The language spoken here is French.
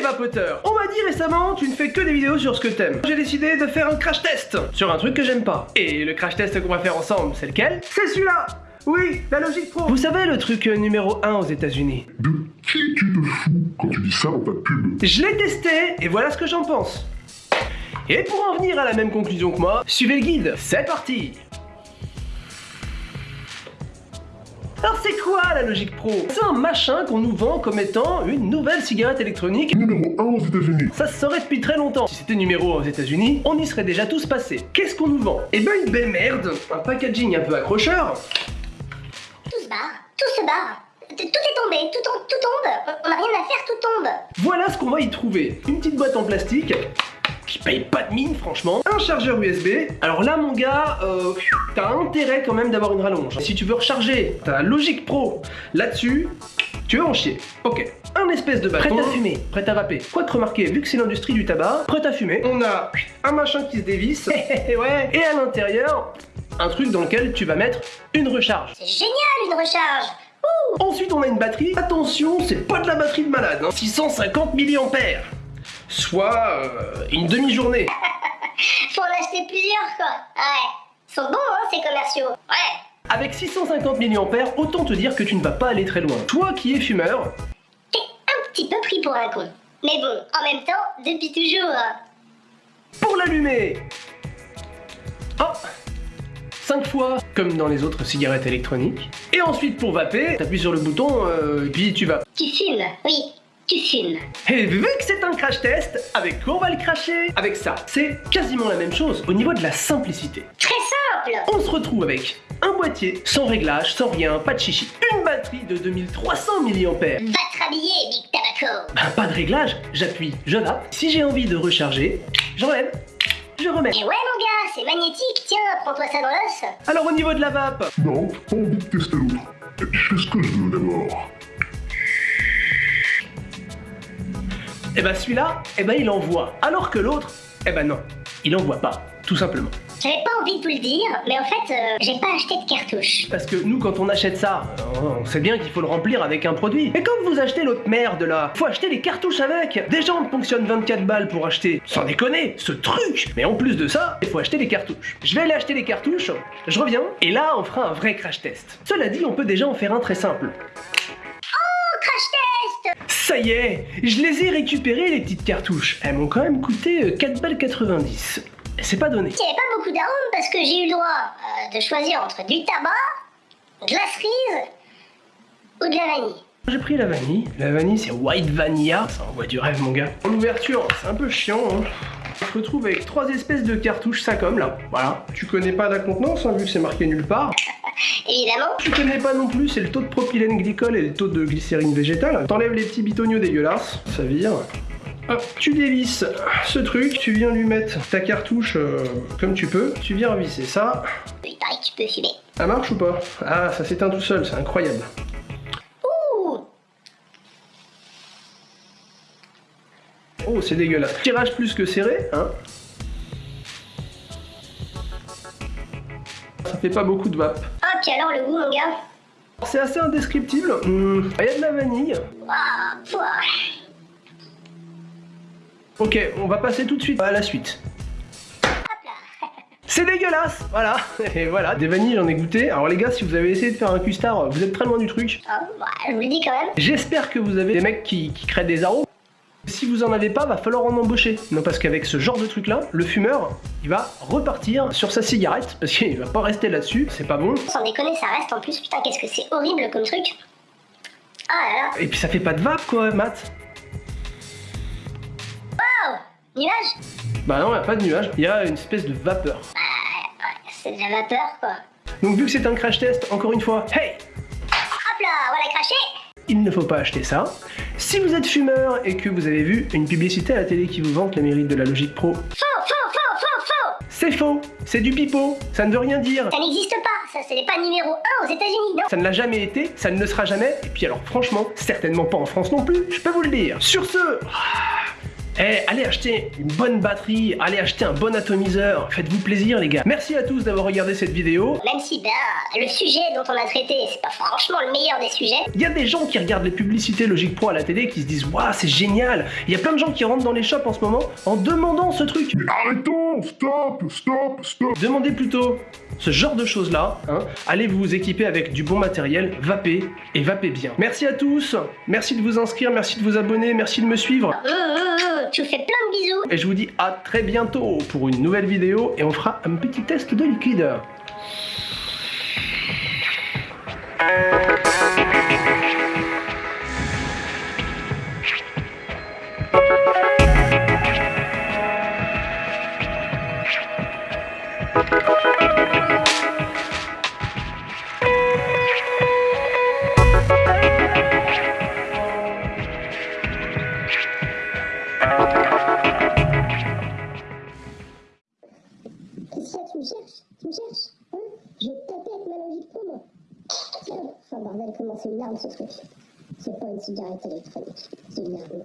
les vapoteurs. On m'a dit récemment, tu ne fais que des vidéos sur ce que t'aimes. J'ai décidé de faire un crash test sur un truc que j'aime pas. Et le crash test qu'on va faire ensemble, c'est lequel? C'est celui-là. Oui, la logique pro. Vous savez le truc euh, numéro 1 aux états unis De qui tu te fous quand tu dis ça dans ta pub? Je l'ai testé et voilà ce que j'en pense. Et pour en venir à la même conclusion que moi, suivez le guide, c'est parti Alors c'est quoi la Logique Pro? C'est un machin qu'on nous vend comme étant une nouvelle cigarette électronique Numéro 1 aux états unis Ça se saurait depuis très longtemps. Si c'était numéro 1 aux états unis on y serait déjà tous passés. Qu'est-ce qu'on nous vend? Eh ben une belle merde, un packaging un peu accrocheur. Tout se barre, tout se barre. Tout est tombé, tout, tout tombe. On n'a rien à faire, tout tombe. Voilà ce qu'on va y trouver. Une petite boîte en plastique qui paye pas de mine franchement. Un chargeur USB. Alors là mon gars, euh, t'as intérêt quand même d'avoir une rallonge. Si tu veux recharger ta Logic Pro là-dessus, tu veux en chier. Ok. Un espèce de bâton. Prêt à fumer, prêt à vaper. Quoi de remarquer, vu que c'est l'industrie du tabac, prêt à fumer. On a un machin qui se dévisse. ouais. Et à l'intérieur, un truc dans lequel tu vas mettre une recharge. C'est génial une recharge Ouh. Ensuite on a une batterie. Attention, c'est pas de la batterie de malade. Hein. 650 mAh soit euh, une demi-journée. Faut en acheter plusieurs quoi. Ouais. Ils sont bons hein ces commerciaux. Ouais. Avec 650 mAh, autant te dire que tu ne vas pas aller très loin. Toi qui es fumeur... T'es un petit peu pris pour un con. Mais bon, en même temps, depuis toujours. Pour l'allumer Oh 5 fois, comme dans les autres cigarettes électroniques. Et ensuite pour vaper, t'appuies sur le bouton, euh, et puis tu vas. Tu fumes, oui tu fumes. Et vu que c'est un crash test, avec quoi on va le cracher Avec ça. C'est quasiment la même chose au niveau de la simplicité. Très simple On se retrouve avec un boîtier, sans réglage, sans rien, pas de chichi. Une batterie de 2300 mAh. Va te rhabiller, Big Tabaco Ben pas de réglage, j'appuie, je vape. Si j'ai envie de recharger, j'enlève, je remets. Et ouais mon gars, c'est magnétique, tiens, prends-toi ça dans l'os. Alors au niveau de la vape Non, pas envie de tester l'autre. Et puis je fais ce que je veux d'abord. Eh ben celui-là, eh ben il envoie. Alors que l'autre, eh ben non, il envoie pas, tout simplement. J'avais pas envie de vous le dire, mais en fait, euh, j'ai pas acheté de cartouche. Parce que nous, quand on achète ça, on sait bien qu'il faut le remplir avec un produit. Et quand vous achetez l'autre merde là, faut acheter les cartouches avec. Déjà, on ponctionne 24 balles pour acheter, sans déconner, ce truc. Mais en plus de ça, il faut acheter les cartouches. Je vais aller acheter les cartouches, je reviens, et là, on fera un vrai crash test. Cela dit, on peut déjà en faire un très simple. Ça y est, je les ai récupérées les petites cartouches. Elles m'ont quand même coûté 4 balles 90. C'est pas donné. Il n'y avait pas beaucoup d'arômes parce que j'ai eu le droit euh, de choisir entre du tabac, de la cerise ou de la vanille. J'ai pris la vanille. La vanille, c'est white vanilla. Ça envoie du rêve, mon gars. En ouverture, c'est un peu chiant. Hein. On se retrouve avec trois espèces de cartouches ça comme là. Voilà. Tu connais pas la contenance, hein, vu que c'est marqué nulle part. Évidemment. Tu connais pas non plus, c'est le taux de propylène glycol et le taux de glycérine végétale. T'enlèves les petits bitoniaux dégueulasses, ça vire. Hop, tu dévisses ce truc, tu viens lui mettre ta cartouche euh, comme tu peux, tu viens revisser ça. Il paraît que tu peux fumer. Ça marche ou pas? Ah, ça s'éteint tout seul, c'est incroyable. Ouh Oh, c'est dégueulasse. Tirage plus que serré, hein Ça fait pas beaucoup de vape. Puis alors le goût, mon gars C'est assez indescriptible. Hmm, il y a de la vanille. Ah, Ok, on va passer tout de suite à la suite. C'est dégueulasse, voilà, et voilà, des vanilles j'en ai goûté. Alors les gars, si vous avez essayé de faire un custard, vous êtes très loin du truc. Ah, bah, je vous le dis quand même. J'espère que vous avez des mecs qui, qui créent des arômes. Si vous en avez pas, va falloir en embaucher. Non parce qu'avec ce genre de truc là, le fumeur, il va repartir sur sa cigarette, parce qu'il va pas rester là-dessus, c'est pas bon. Sans déconner, ça reste en plus, putain qu'est-ce que c'est horrible comme truc. Ah là là. Et puis ça fait pas de vape quoi, Matt. Wow Nuage Bah non, y a pas de nuage, il y a une espèce de vapeur. Bah ouais, c'est de la vapeur quoi. Donc vu que c'est un crash test, encore une fois, hey Hop là, on va la cracher il ne faut pas acheter ça. Si vous êtes fumeur et que vous avez vu une publicité à la télé qui vous vante le mérite de la Logic Pro, faux, faux, faux, faux, faux C'est faux, c'est du pipeau, ça ne veut rien dire. Ça n'existe pas, ça ce n'est pas numéro 1 aux États-Unis, non Ça ne l'a jamais été, ça ne le sera jamais, et puis alors franchement, certainement pas en France non plus, je peux vous le dire. Sur ce, Eh, allez acheter une bonne batterie, allez acheter un bon atomiseur, faites-vous plaisir les gars. Merci à tous d'avoir regardé cette vidéo. Même si, ben, le sujet dont on a traité, c'est pas franchement le meilleur des sujets. Il y a des gens qui regardent les publicités Logic Pro à la télé qui se disent Waouh, c'est génial Il y a plein de gens qui rentrent dans les shops en ce moment en demandant ce truc. Mais arrêtons Stop Stop Stop Demandez plutôt ce genre de choses là, hein. allez vous équiper avec du bon matériel, vapez et vapez bien. Merci à tous, merci de vous inscrire, merci de vous abonner, merci de me suivre. Hum, tu fais plein de bisous. Et je vous dis à très bientôt pour une nouvelle vidéo et on fera un petit test de liquide. Que tu me cherches Tu me cherches Hein Je taper avec ma logique pro, moi. Enfin bordel, comment c'est une arme ce truc? C'est pas une cigarette électronique, c'est une arme.